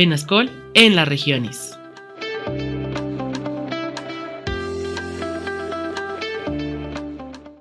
Penascol en las regiones.